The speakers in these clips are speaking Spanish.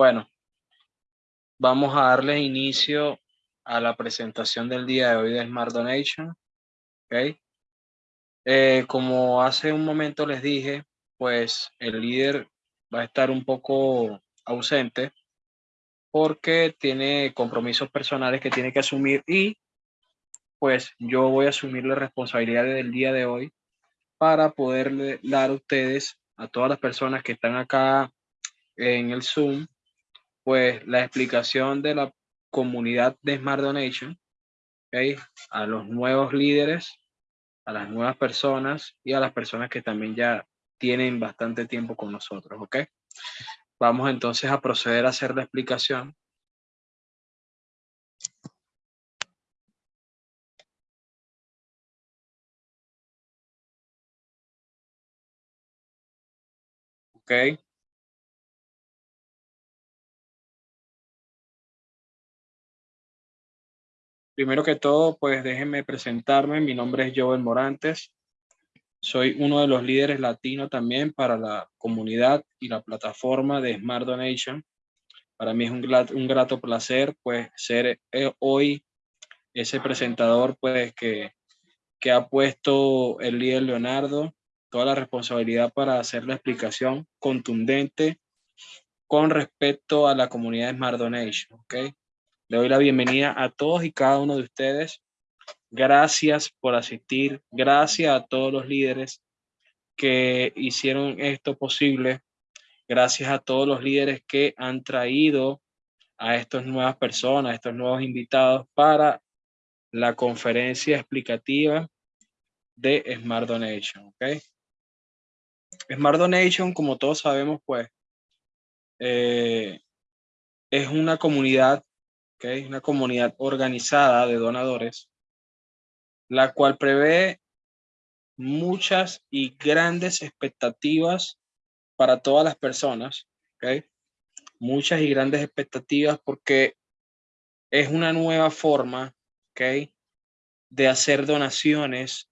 Bueno, vamos a darle inicio a la presentación del día de hoy de Smart Donation. ¿okay? Eh, como hace un momento les dije, pues el líder va a estar un poco ausente porque tiene compromisos personales que tiene que asumir y pues yo voy a asumir la responsabilidad del día de hoy para poderle dar a ustedes, a todas las personas que están acá en el Zoom, pues la explicación de la comunidad de Smart Donation, ¿okay? a los nuevos líderes, a las nuevas personas y a las personas que también ya tienen bastante tiempo con nosotros, ¿ok? Vamos entonces a proceder a hacer la explicación. Ok. Primero que todo, pues déjenme presentarme. Mi nombre es Joel Morantes. Soy uno de los líderes latinos también para la comunidad y la plataforma de Smart Donation. Para mí es un, un grato placer pues ser eh, hoy ese presentador pues que, que ha puesto el líder Leonardo toda la responsabilidad para hacer la explicación contundente con respecto a la comunidad Smart Donation. ¿okay? Le doy la bienvenida a todos y cada uno de ustedes. Gracias por asistir. Gracias a todos los líderes que hicieron esto posible. Gracias a todos los líderes que han traído a estas nuevas personas, a estos nuevos invitados para la conferencia explicativa de Smart Donation. ¿okay? Smart Donation, como todos sabemos, pues, eh, es una comunidad es una comunidad organizada de donadores, la cual prevé muchas y grandes expectativas para todas las personas, ¿okay? muchas y grandes expectativas porque es una nueva forma ¿okay? de hacer donaciones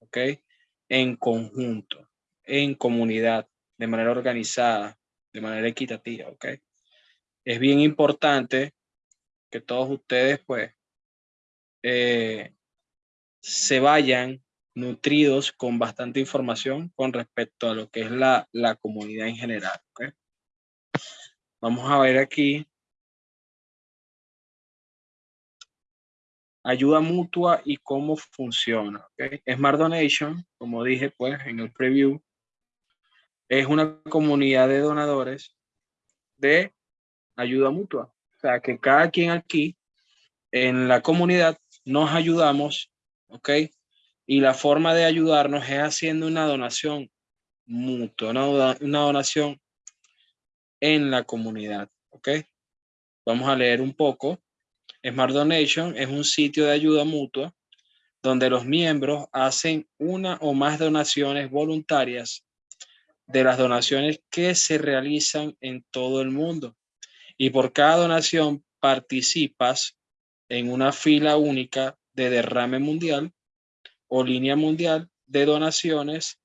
¿okay? en conjunto, en comunidad, de manera organizada, de manera equitativa. ¿okay? Es bien importante que todos ustedes pues eh, se vayan nutridos con bastante información con respecto a lo que es la, la comunidad en general. Vamos a ver aquí. Ayuda mutua y cómo funciona. ¿okay? Smart Donation, como dije pues en el preview, es una comunidad de donadores de ayuda mutua sea, que cada quien aquí en la comunidad nos ayudamos, ¿ok? Y la forma de ayudarnos es haciendo una donación mutua, una, una donación en la comunidad, ¿ok? Vamos a leer un poco. Smart Donation es un sitio de ayuda mutua donde los miembros hacen una o más donaciones voluntarias de las donaciones que se realizan en todo el mundo y por cada donación participas en una fila única de derrame mundial o línea mundial de donaciones.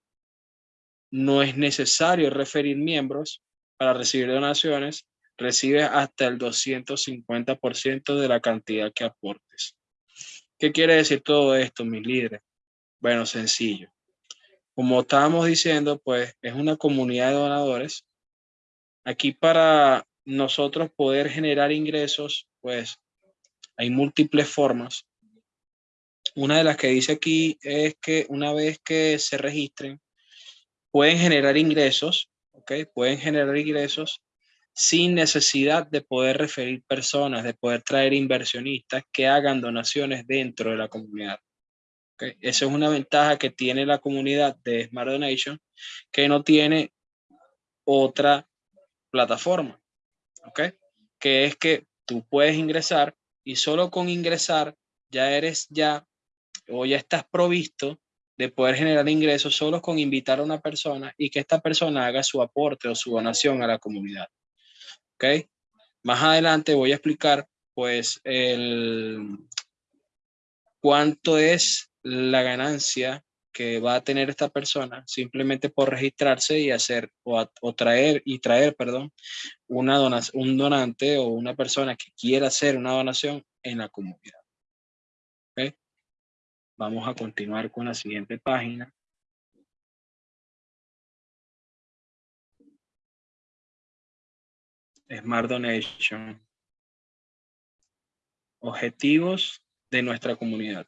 No es necesario referir miembros para recibir donaciones. Recibes hasta el 250% de la cantidad que aportes. ¿Qué quiere decir todo esto, mis líderes? Bueno, sencillo. Como estábamos diciendo, pues es una comunidad de donadores. Aquí para nosotros poder generar ingresos, pues hay múltiples formas. Una de las que dice aquí es que una vez que se registren, pueden generar ingresos, ¿ok? Pueden generar ingresos sin necesidad de poder referir personas, de poder traer inversionistas que hagan donaciones dentro de la comunidad. ¿okay? Esa es una ventaja que tiene la comunidad de Smart Donation que no tiene otra plataforma. ¿Ok? Que es que tú puedes ingresar y solo con ingresar ya eres ya o ya estás provisto de poder generar ingresos solo con invitar a una persona y que esta persona haga su aporte o su donación a la comunidad. ¿Ok? Más adelante voy a explicar pues el cuánto es la ganancia que va a tener esta persona simplemente por registrarse y hacer o, traer y traer, perdón, una donación, un donante o una persona que quiera hacer una donación en la comunidad. Vamos a continuar con la siguiente página. Smart Donation. Objetivos de nuestra comunidad.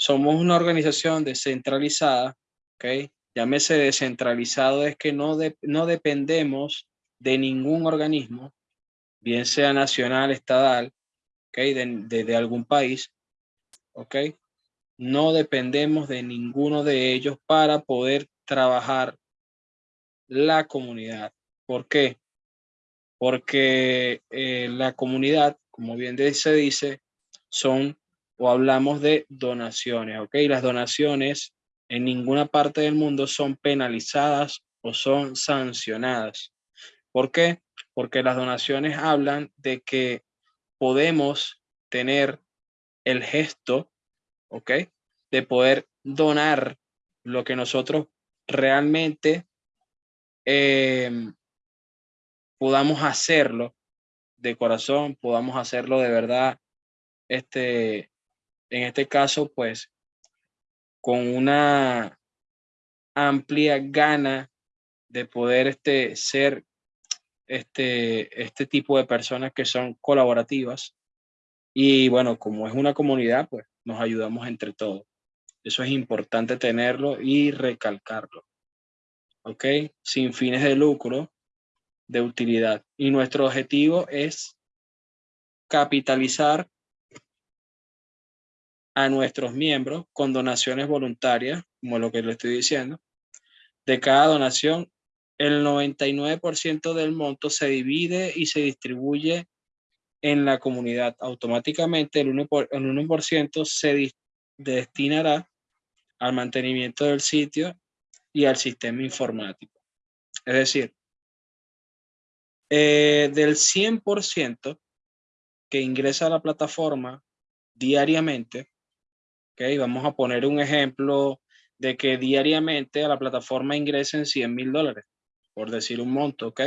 Somos una organización descentralizada, ¿ok? Llámese descentralizado es que no, no dependemos de ningún organismo, bien sea nacional, estatal, ¿ok? De, algún país, ¿ok? No dependemos de ninguno de ellos para poder trabajar la comunidad. ¿Por qué? Porque eh, la comunidad, como bien se dice, son o hablamos de donaciones, ¿ok? Las donaciones en ninguna parte del mundo son penalizadas o son sancionadas. ¿Por qué? Porque las donaciones hablan de que podemos tener el gesto, ¿ok? De poder donar lo que nosotros realmente em, podamos hacerlo de corazón, podamos hacerlo de verdad, este, en este caso, pues, con una amplia gana de poder este, ser este, este tipo de personas que son colaborativas. Y bueno, como es una comunidad, pues nos ayudamos entre todos. Eso es importante tenerlo y recalcarlo. ¿Ok? Sin fines de lucro, de utilidad. Y nuestro objetivo es capitalizar a nuestros miembros con donaciones voluntarias, como lo que le estoy diciendo. De cada donación, el 99% del monto se divide y se distribuye en la comunidad. Automáticamente el 1%, se destinará al mantenimiento del sitio y al sistema informático. Es decir, eh, del 100% que ingresa a la plataforma diariamente, Vamos a poner un ejemplo de que diariamente a la plataforma ingresen 100 mil dólares, por decir un monto, ¿ok?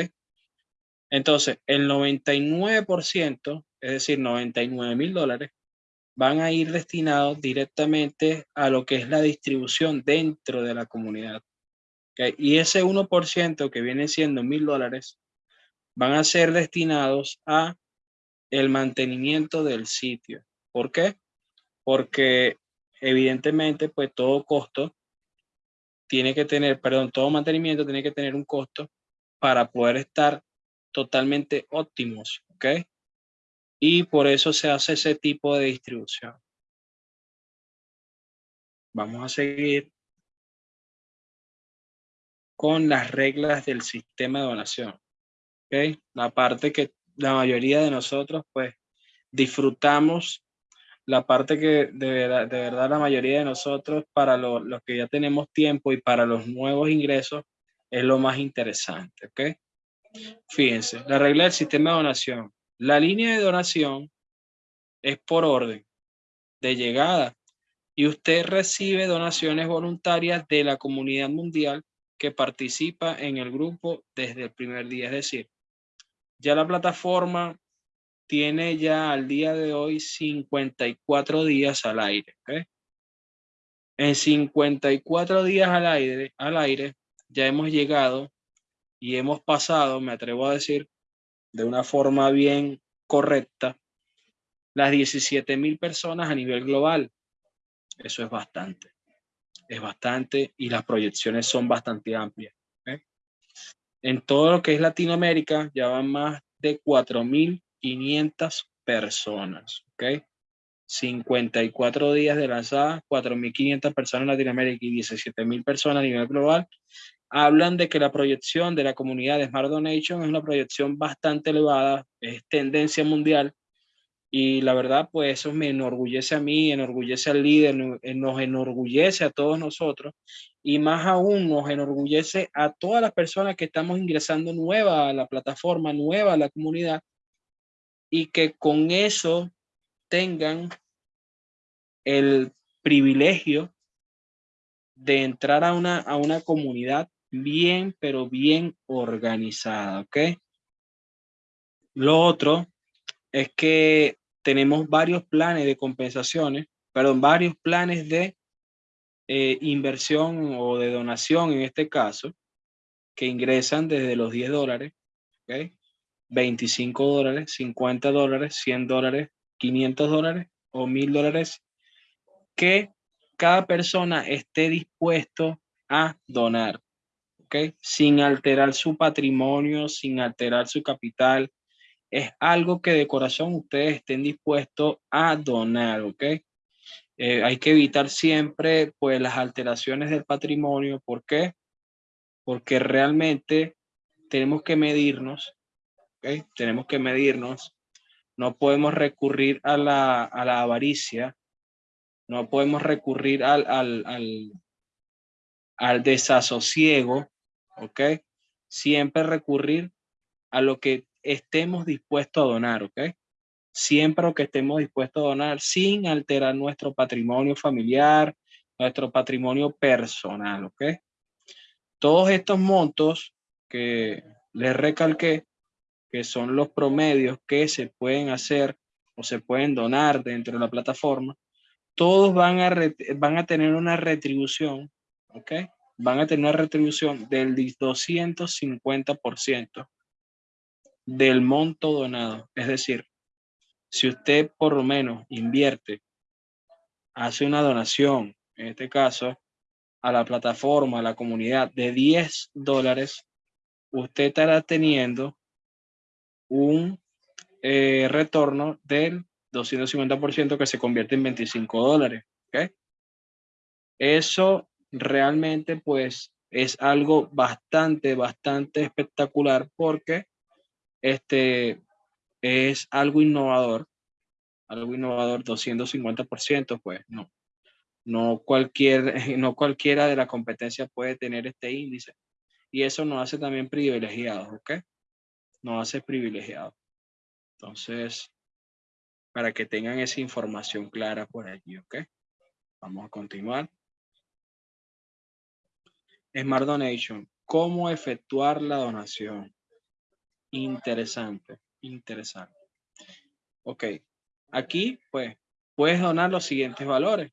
Entonces, el 99%, es decir, 99 mil dólares, van a ir destinados directamente a lo que es la distribución dentro de la comunidad. ¿okay? Y ese 1% que viene siendo mil dólares, van a ser destinados a el mantenimiento del sitio. ¿Por qué? Porque evidentemente, pues todo costo tiene que tener, perdón, todo mantenimiento tiene que tener un costo para poder estar totalmente óptimos, ¿ok? Y por eso se hace ese tipo de distribución. Vamos a seguir con las reglas del sistema de donación. ¿ok? La parte que la mayoría de nosotros pues disfrutamos la parte que de verdad, de verdad la mayoría de nosotros, para los que ya tenemos tiempo y para los nuevos ingresos, es lo más interesante, ¿ok? Fíjense, la regla del sistema de donación. La línea de donación es por orden de llegada y usted recibe donaciones voluntarias de la comunidad mundial que participa en el grupo desde el primer día. Es decir, ya la plataforma tiene ya al día de hoy 54 días al aire. En 54 días al aire, al aire ya hemos llegado y hemos pasado, me atrevo a decir, de una forma bien correcta, las 17 mil personas a nivel global. Eso es bastante. Es bastante y las proyecciones son bastante amplias. En todo lo que es Latinoamérica ya van más de 4 mil 500 personas, ¿ok? 54 días de lanzada, 4.500 personas en Latinoamérica y 17.000 personas a nivel global, hablan de que la proyección de la comunidad de Smart Donation es una proyección bastante elevada, es tendencia mundial, y la verdad, pues eso me enorgullece a mí, enorgullece al líder, nos enorgullece a todos nosotros, y más aún nos enorgullece a todas las personas que estamos ingresando nueva a la plataforma, nueva a la comunidad, y que con eso tengan el privilegio de entrar a una, a una comunidad bien, pero bien organizada, ¿ok? Lo otro es que tenemos varios planes de compensaciones, perdón, varios planes de eh, inversión o de donación en este caso, que ingresan desde los 10 dólares. 25 dólares, 50 dólares, 100 dólares, 500 dólares o 1000 dólares, que cada persona esté dispuesto a donar, ¿ok? Sin alterar su patrimonio, sin alterar su capital. Es algo que de corazón ustedes estén dispuestos a donar, ¿ok? Eh, hay que evitar siempre pues las alteraciones del patrimonio. ¿Por qué? Porque realmente tenemos que medirnos, Tenemos que medirnos. No podemos recurrir a la, a la avaricia, no podemos recurrir al, al, al, al desasosiego, ¿ok? Siempre recurrir a lo que estemos dispuestos a donar, ¿ok? Siempre lo que estemos dispuestos a donar sin alterar nuestro patrimonio familiar, nuestro patrimonio personal, ¿ok? Todos estos montos que les recalqué, que son los promedios que se pueden hacer o se pueden donar dentro de la plataforma, todos van a, van a tener una retribución, ¿ok? Van a tener una retribución del 250% del monto donado. Es decir, si usted por lo menos invierte, hace una donación, en este caso, a la plataforma, a la comunidad de 10 dólares, usted estará teniendo un eh, retorno del 250% que se convierte en 25 dólares. Eso realmente pues es algo bastante, bastante espectacular porque este es algo innovador. Algo innovador, 250%, pues no. No, cualquier, no cualquiera de la competencia puede tener este índice. Y eso nos hace también privilegiados, ¿ok? Nos hace privilegiados. Entonces, para que tengan esa información clara por allí, ¿ok? Vamos a continuar. Smart Donation. ¿Cómo efectuar la donación? Interesante, interesante. Ok, aquí pues puedes donar los siguientes valores.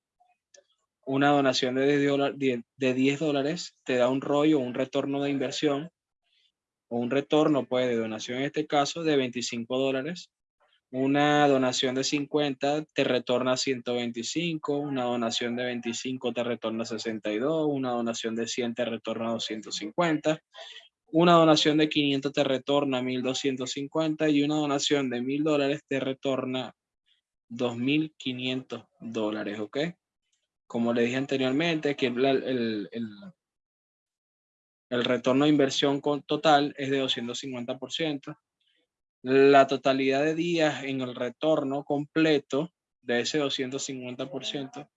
Una donación de 10, de 10 dólares te da un rollo, un retorno de inversión o un retorno pues de donación en este caso de 25 dólares una donación de 50 te retorna 125, una donación de 25 te retorna 62, una donación de 100 te retorna 250, una donación de 500 te retorna 1250 y una donación de 1000 dólares te retorna 2500 dólares, ¿ok? Como le dije anteriormente, que el, el, el, el retorno de inversión total es de 250%. La totalidad de días en el retorno completo de ese 250%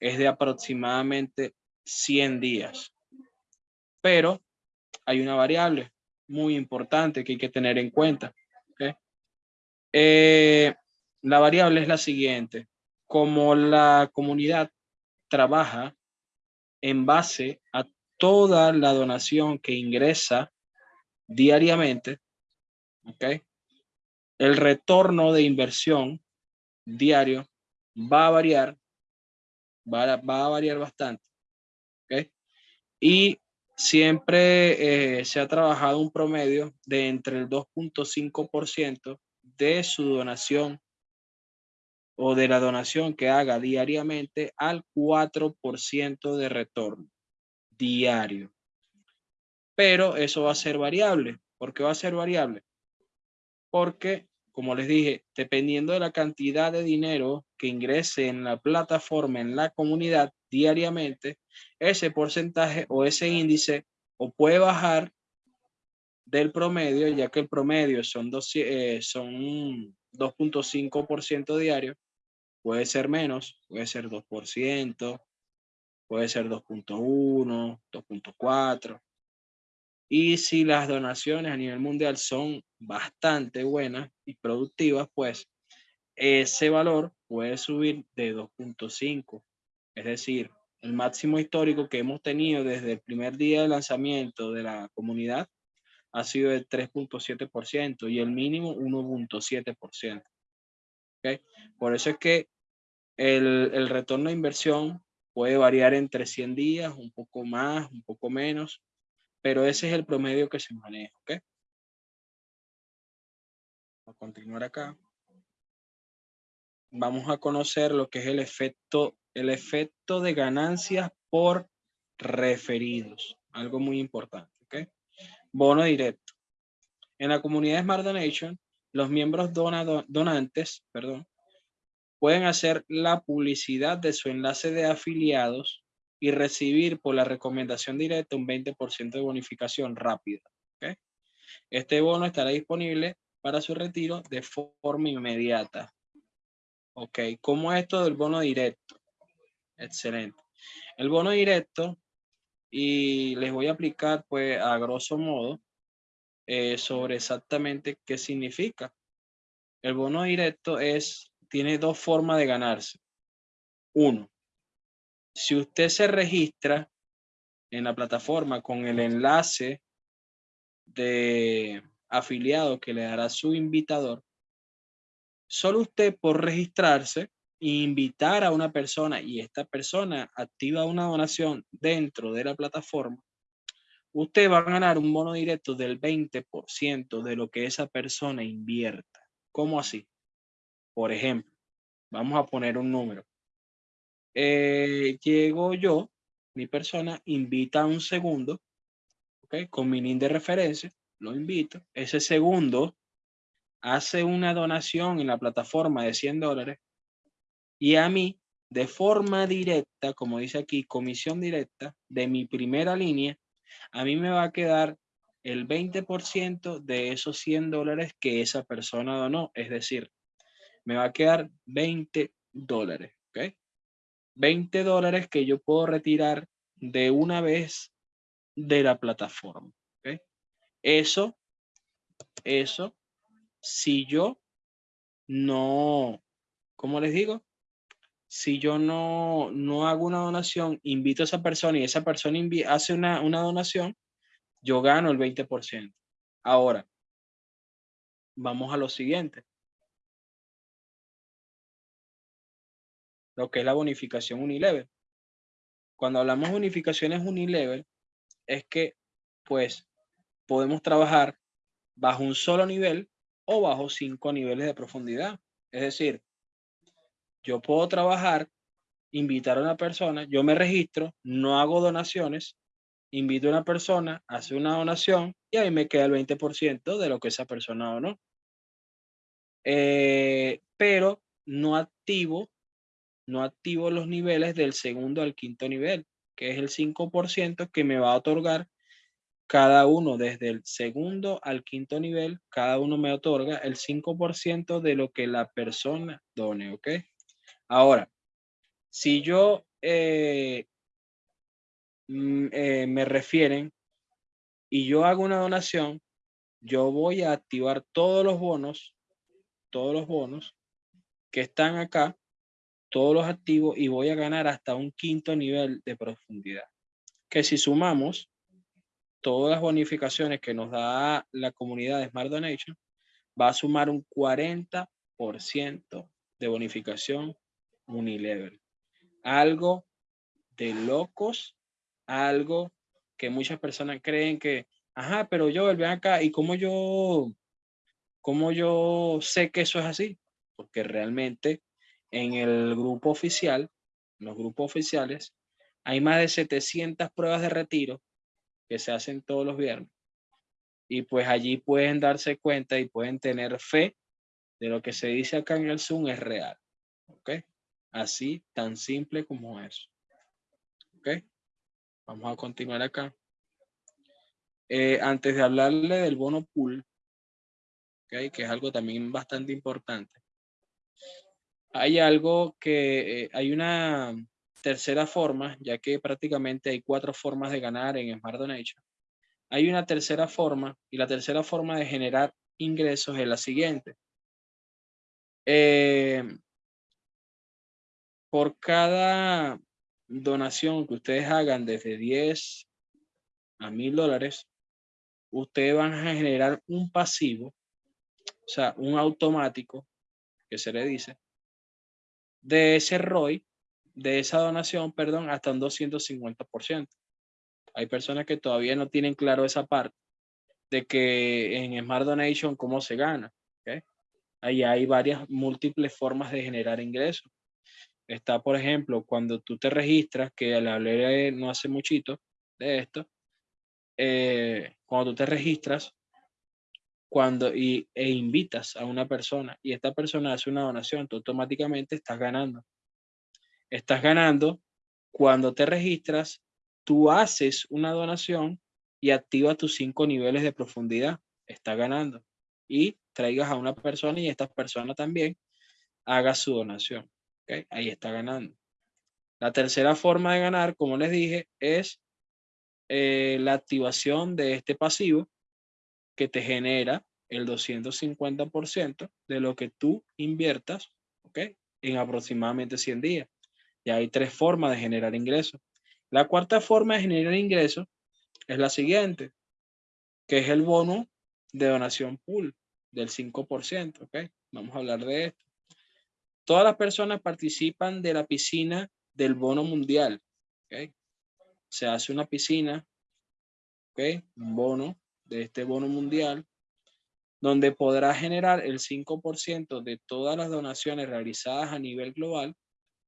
es de aproximadamente 100 días. Pero hay una variable muy importante que hay que tener en cuenta. Eh, la variable es la siguiente. Como la comunidad trabaja en base a toda la donación que ingresa diariamente, ¿ok? el retorno de inversión diario va a variar, va a, va a variar bastante. Y siempre eh, se ha trabajado un promedio de entre el 2.5% de su donación o de la donación que haga diariamente al 4% de retorno diario. Pero eso va a ser variable. ¿Por qué va a ser variable? Porque como les dije, dependiendo de la cantidad de dinero que ingrese en la plataforma, en la comunidad diariamente, ese porcentaje o ese índice o puede bajar del promedio, ya que el promedio son, eh, son 2.5% diario, puede ser menos, puede ser 2%, puede ser 2.1, 2.4. Y si las donaciones a nivel mundial son bastante buenas y productivas, pues ese valor puede subir de 2.5. Es decir, el máximo histórico que hemos tenido desde el primer día de lanzamiento de la comunidad ha sido de 3.7% y el mínimo 1.7%. ¿Okay? Por eso es que el, el, retorno de inversión puede variar entre 100 días, un poco más, un poco menos, pero ese es el promedio que se maneja. ¿okay? a continuar acá. Vamos a conocer lo que es el efecto, el efecto de ganancias por referidos. Algo muy importante. ¿okay? Bono directo. En la comunidad Smart Donation, los miembros donantes perdón, pueden hacer la publicidad de su enlace de afiliados y recibir por la recomendación directa un 20% de bonificación rápida. Este bono estará disponible para su retiro de forma inmediata. Ok, ¿cómo es esto del bono directo? Excelente. El bono directo, y les voy a aplicar pues a grosso modo eh, sobre exactamente qué significa. El bono directo es, tiene dos formas de ganarse. Uno, si usted se registra en la plataforma con el enlace de afiliado que le dará su invitador, solo usted por registrarse e invitar a una persona y esta persona activa una donación dentro de la plataforma, usted va a ganar un bono directo del 20% de lo que esa persona invierta. ¿Cómo así? Por ejemplo, vamos a poner un número. Eh, llego yo, mi persona invita a un segundo, ¿ok? Con mi link de referencia lo invito. Ese segundo hace una donación en la plataforma de 100 dólares y a mí, de forma directa, como dice aquí, comisión directa de mi primera línea, a mí me va a quedar el 20% de esos 100 dólares que esa persona donó. Es decir, me va a quedar 20 dólares. ¿ok? 20 dólares que yo puedo retirar de una vez de la plataforma. Eso, eso, si yo no, ¿cómo les digo? Si yo no, no hago una donación, invito a esa persona y esa persona hace una, una donación, yo gano el 20%. Ahora, vamos a lo siguiente. Lo que es la bonificación unilevel. Cuando hablamos de bonificaciones unilevel, es que, pues, podemos trabajar bajo un solo nivel o bajo cinco niveles de profundidad. Es decir, yo puedo trabajar, invitar a una persona, yo me registro, no hago donaciones, invito a una persona, hace una donación y ahí me queda el 20% de lo que esa persona donó. Eh, pero no activo, no activo los niveles del segundo al quinto nivel, que es el 5% que me va a otorgar cada uno desde el segundo al quinto nivel, cada uno me otorga el 5% de lo que la persona done, ¿ok? Ahora, si yo eh, mm, eh, me refieren y yo hago una donación, yo voy a activar todos los bonos, todos los bonos que están acá, todos los activos y voy a ganar hasta un quinto nivel de profundidad. Que si sumamos, todas las bonificaciones que nos da la comunidad de Smart Donation, va a sumar un 40% de bonificación unilevel. Algo de locos, algo que muchas personas creen que, ajá, pero yo, ven acá, ¿y cómo yo, cómo yo sé que eso es así? Porque realmente en el grupo oficial, los grupos oficiales, hay más de 700 pruebas de retiro que se hacen todos los viernes. Y pues allí pueden darse cuenta y pueden tener fe de lo que se dice acá en el Zoom es real. ¿Ok? Así, tan simple como eso. ¿Ok? Vamos a continuar acá. Eh, antes de hablarle del bono pool, ¿okay? que es algo también bastante importante, hay algo que, eh, hay una tercera forma, ya que prácticamente hay cuatro formas de ganar en Smart Donation. Hay una tercera forma y la tercera forma de generar ingresos es la siguiente. Eh, por cada donación que ustedes hagan desde 10 a mil dólares, ustedes van a generar un pasivo, o sea, un automático, que se le dice, de ese ROI, de esa donación, perdón, hasta un 250%. Hay personas que todavía no tienen claro esa parte de que en Smart Donation cómo se gana. Ahí hay varias múltiples formas de generar ingresos. Está, por ejemplo, cuando tú te registras, que le hablé no hace muchito de esto, eh, cuando tú te registras cuando, y, e invitas a una persona y esta persona hace una donación, tú automáticamente estás ganando. Estás ganando cuando te registras, tú haces una donación y activas tus cinco niveles de profundidad. Está ganando. Y traigas a una persona y esta persona también haga su donación. Ahí está ganando. La tercera forma de ganar, como les dije, es eh, la activación de este pasivo que te genera el 250% de lo que tú inviertas ¿okay? en aproximadamente 100 días. Y hay tres formas de generar ingresos. La cuarta forma de generar ingresos es la siguiente, que es el bono de donación pool del 5%. ¿ok? Vamos a hablar de esto. Todas las personas participan de la piscina del bono mundial. ¿okay? se hace una piscina, ¿ok? Un bono de este bono mundial, donde podrá generar el 5% de todas las donaciones realizadas a nivel global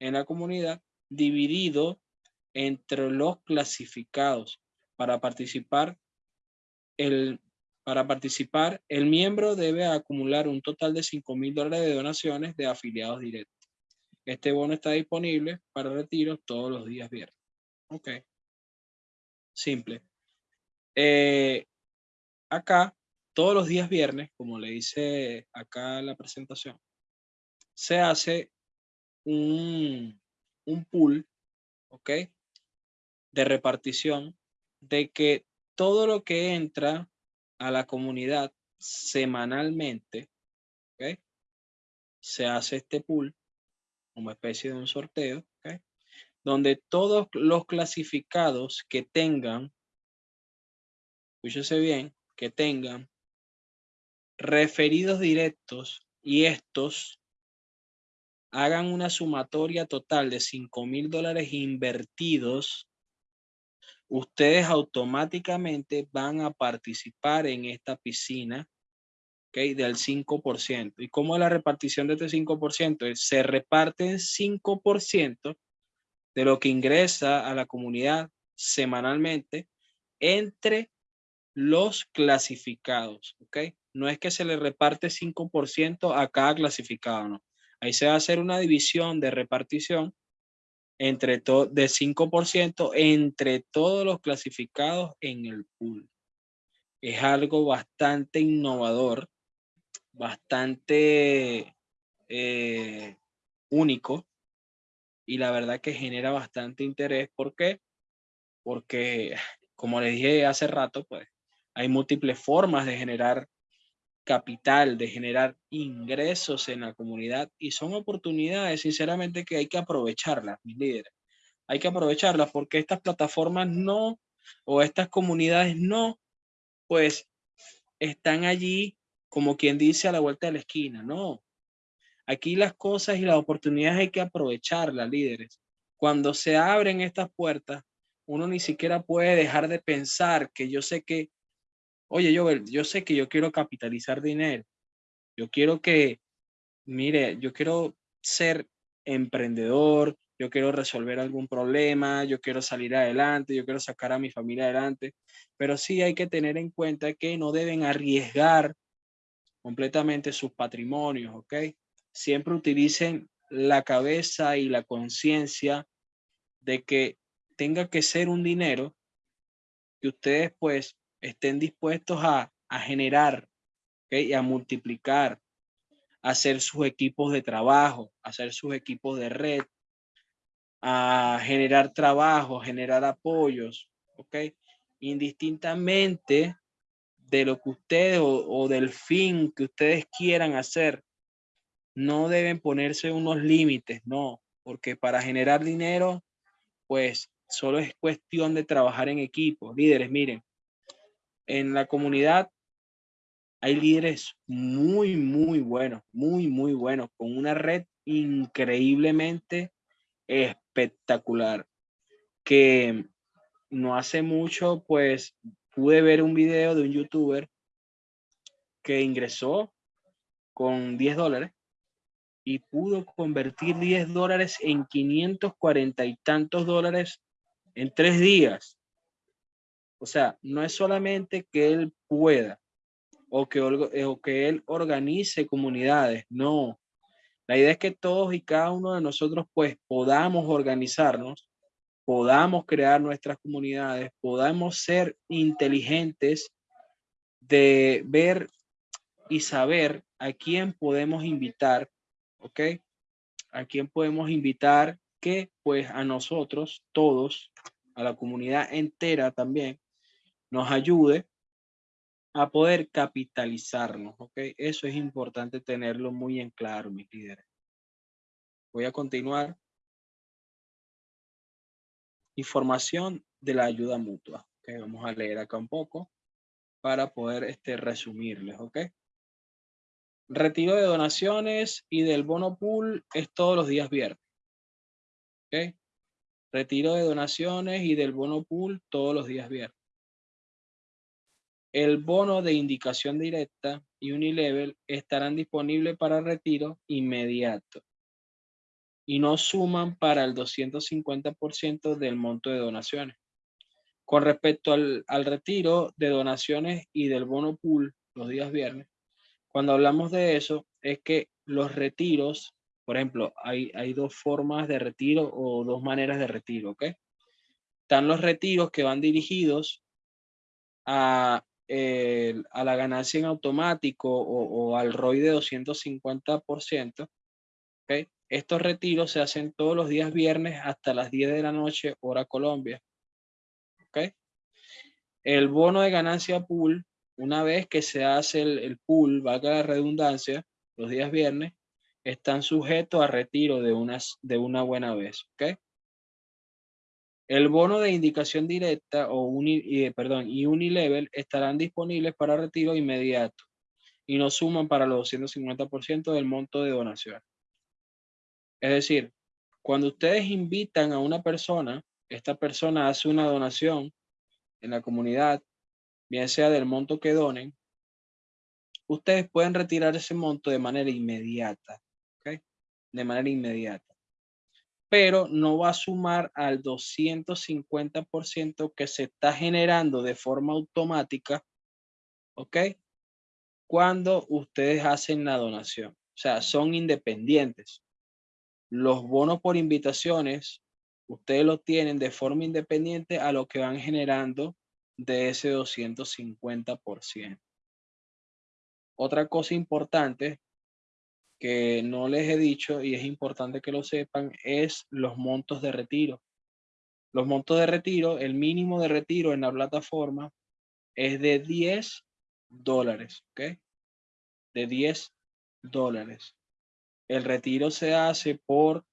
en la comunidad, dividido entre los clasificados. Para participar, el, para participar, el miembro debe acumular un total de 5 mil dólares de donaciones de afiliados directos. Este bono está disponible para retiro todos los días viernes. Ok simple. Eh, acá, todos los días viernes, como le dice acá la presentación, se hace un, un pool, ¿ok? De repartición de que todo lo que entra a la comunidad semanalmente, ¿ok? Se hace este pool como especie de un sorteo, ¿ok? donde todos los clasificados que tengan, escúchese bien, que tengan referidos directos y estos hagan una sumatoria total de 5 mil dólares invertidos, ustedes automáticamente van a participar en esta piscina ¿okay? del 5%. ¿Y cómo es la repartición de este 5%? Se reparten 5% de lo que ingresa a la comunidad semanalmente entre los clasificados, ¿ok? No es que se le reparte 5% a cada clasificado, no. Ahí se va a hacer una división de repartición entre de 5% entre todos los clasificados en el pool. Es algo bastante innovador, bastante eh, único, y la verdad que genera bastante interés. ¿Por qué? Porque, como les dije hace rato, pues hay múltiples formas de generar capital, de generar ingresos en la comunidad y son oportunidades, sinceramente, que hay que aprovecharlas, mis líderes. Hay que aprovecharlas porque estas plataformas no, o estas comunidades no, pues están allí como quien dice a la vuelta de la esquina, no. Aquí las cosas y las oportunidades hay que aprovecharlas, líderes. Cuando se abren estas puertas, uno ni siquiera puede dejar de pensar que yo sé que, oye, yo, yo sé que yo quiero capitalizar dinero. Yo quiero que, mire, yo quiero ser emprendedor, yo quiero resolver algún problema, yo quiero salir adelante, yo quiero sacar a mi familia adelante, pero sí hay que tener en cuenta que no deben arriesgar completamente sus patrimonios, ¿ok? siempre utilicen la cabeza y la conciencia de que tenga que ser un dinero que ustedes pues estén dispuestos a, generar y a multiplicar, a hacer sus equipos de trabajo, a hacer sus equipos de red, a generar trabajo, generar apoyos, ¿ok? Indistintamente de lo que ustedes o del fin que ustedes quieran hacer, no deben ponerse unos límites, no, porque para generar dinero pues solo es cuestión de trabajar en equipo. Líderes, miren, en la comunidad hay líderes muy, muy buenos, muy, muy buenos, con una red increíblemente espectacular, que no hace mucho, pues, pude ver un video de un youtuber que ingresó con 10 dólares y pudo convertir 10 dólares en 540 y tantos dólares en tres días. O sea, no es solamente que él pueda o que, o que él organice comunidades, no. La idea es que todos y cada uno de nosotros pues podamos organizarnos, podamos crear nuestras comunidades, podamos ser inteligentes de ver y saber a quién podemos invitar, ¿ok? A quién podemos invitar que pues a nosotros todos, a la comunidad entera también, nos ayude a poder capitalizarnos, ¿ok? Eso es importante tenerlo muy en claro, mis líderes. Voy a continuar. Información de la ayuda mutua. ¿ok? Vamos a leer acá un poco para poder este, resumirles, ¿ok? Retiro de donaciones y del bono pool es todos los días viernes. ¿Ok? Retiro de donaciones y del bono pool todos los días viernes. El bono de indicación directa y Unilevel estarán disponibles para retiro inmediato y no suman para el 250% del monto de donaciones. Con respecto al, al retiro de donaciones y del bono pool los días viernes, cuando hablamos de eso, es que los retiros, por ejemplo, hay, hay dos formas de retiro o dos maneras de retiro, ¿ok? Están los retiros que van dirigidos a, a la ganancia en automático o, al ROI de 250%, ¿ok? Estos retiros se hacen todos los días viernes hasta las 10 de la noche, hora Colombia. ¿Ok? El bono de ganancia pool una vez que se hace el, pool, valga la redundancia, los días viernes, están sujetos a retiro de, unas, de una buena vez. ¿ok? El bono de indicación directa o uni, perdón, y Unilevel estarán disponibles para retiro inmediato y no suman para los 250% del monto de donación. Es decir, cuando ustedes invitan a una persona, esta persona hace una donación en la comunidad bien sea del monto que donen, ustedes pueden retirar ese monto de manera inmediata. De manera inmediata. Pero no va a sumar al 250% que se está generando de forma automática, ¿ok? Cuando ustedes hacen la donación. O sea, son independientes. Los bonos por invitaciones, ustedes los tienen de forma independiente a lo que van generando de ese 250%. Otra cosa importante que no les he dicho y es importante que lo sepan es los montos de retiro. Los montos de retiro, el mínimo de retiro en la plataforma es de 10 dólares, ¿ok? De 10 dólares. El retiro se hace por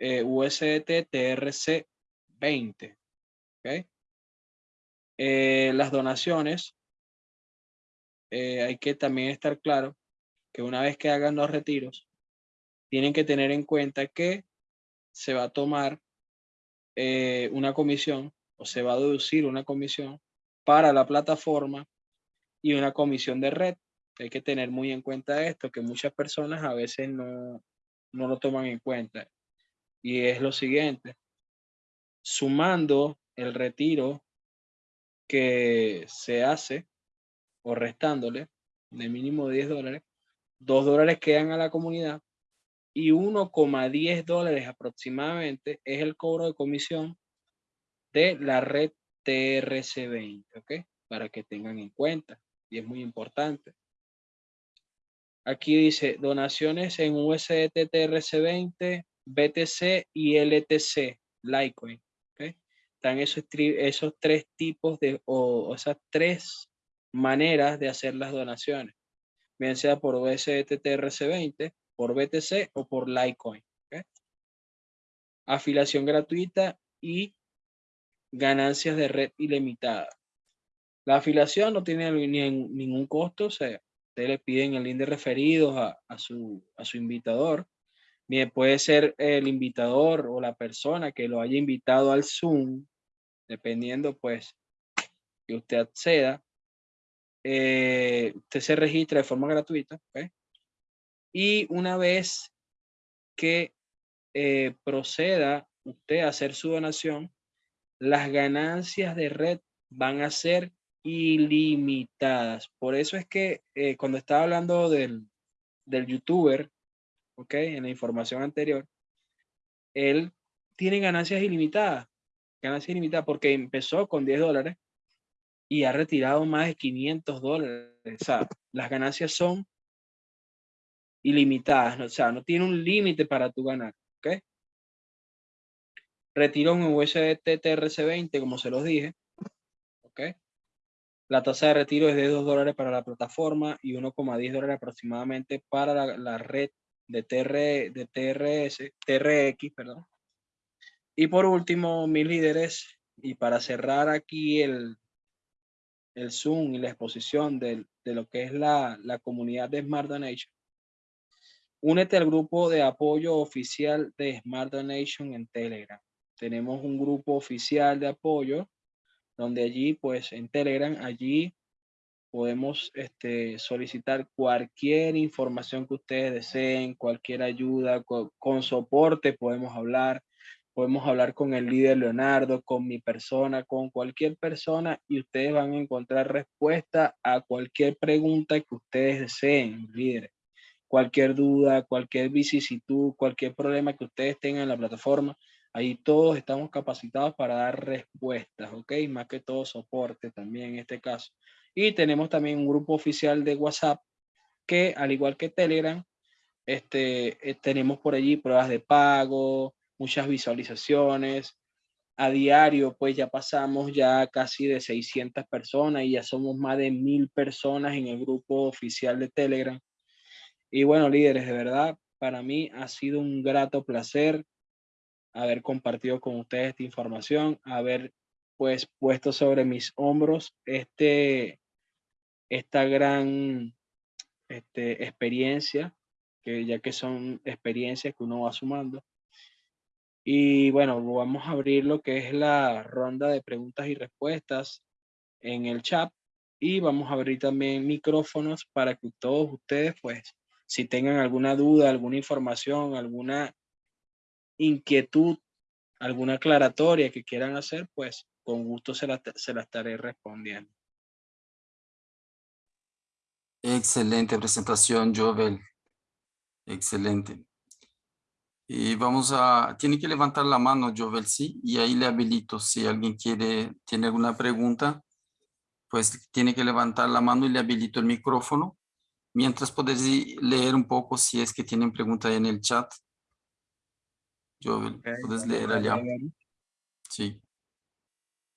eh, USDT TRC 20, ¿ok? Eh, las donaciones, eh, hay que también estar claro que una vez que hagan los retiros, tienen que tener en cuenta que se va a tomar eh, una comisión o se va a deducir una comisión para la plataforma y una comisión de red. Hay que tener muy en cuenta esto, que muchas personas a veces no, no lo toman en cuenta. Y es lo siguiente, sumando el retiro que se hace o restándole de mínimo 10 dólares, 2 dólares quedan a la comunidad y 1,10 dólares aproximadamente es el cobro de comisión de la red TRC20, ¿ok? Para que tengan en cuenta y es muy importante. Aquí dice donaciones en USDT TRC20, BTC y LTC, Litecoin están esos, esos tres tipos de, o, esas tres maneras de hacer las donaciones, bien sea por USDT TRC20, por BTC o por Litecoin. Afiliación gratuita y ganancias de red ilimitada. La afiliación no tiene ningún costo, o sea, ustedes le piden el link de referidos a, su, a su invitador. Bien, puede ser el invitador o la persona que lo haya invitado al Zoom, dependiendo pues que usted acceda. Eh, usted se registra de forma gratuita. Y una vez que eh, proceda usted a hacer su donación, las ganancias de red van a ser ilimitadas. Por eso es que eh, cuando estaba hablando del, del youtuber, ok, en la información anterior, él tiene ganancias ilimitadas, ganancias ilimitadas porque empezó con 10 dólares y ha retirado más de 500 dólares. O sea, las ganancias son ilimitadas, o sea, no tiene un límite para tu ganar, ¿ok? Retiró un USDT TRC20, como se los dije, ¿ok? La tasa de retiro es de 2 dólares para la plataforma y 1,10 dólares aproximadamente para la, red de, TR, de TRS, TRX. Perdón. Y por último, mis líderes, y para cerrar aquí el, el Zoom y la exposición de, de lo que es la, la comunidad de Smart Donation, únete al grupo de apoyo oficial de Smart Donation en Telegram. Tenemos un grupo oficial de apoyo donde allí, pues en Telegram, allí podemos este, solicitar cualquier información que ustedes deseen, cualquier ayuda, con, soporte podemos hablar, podemos hablar con el líder Leonardo, con mi persona, con cualquier persona y ustedes van a encontrar respuesta a cualquier pregunta que ustedes deseen, líderes. Cualquier duda, cualquier vicisitud, cualquier problema que ustedes tengan en la plataforma, Ahí todos estamos capacitados para dar respuestas, ¿ok? Más que todo soporte también en este caso. Y tenemos también un grupo oficial de WhatsApp que, al igual que Telegram, este, eh, tenemos por allí pruebas de pago, muchas visualizaciones. A diario, pues ya pasamos ya casi de 600 personas y ya somos más de mil personas en el grupo oficial de Telegram. Y bueno, líderes, de verdad, para mí ha sido un grato placer haber compartido con ustedes esta información, haber pues puesto sobre mis hombros este, esta gran este, experiencia, que ya que son experiencias que uno va sumando. Y bueno, vamos a abrir lo que es la ronda de preguntas y respuestas en el chat y vamos a abrir también micrófonos para que todos ustedes, pues, si tengan alguna duda, alguna información, alguna inquietud, alguna aclaratoria que quieran hacer, pues con gusto se la, se la estaré respondiendo. Excelente presentación, Jovel. Excelente. Y vamos a, tiene que levantar la mano, Jovel, sí, y ahí le habilito. Si alguien quiere, tiene alguna pregunta, pues tiene que levantar la mano y le habilito el micrófono. Mientras podés leer un poco si es que tienen pregunta en el chat. Yo, ¿Puedes leer allá? Sí.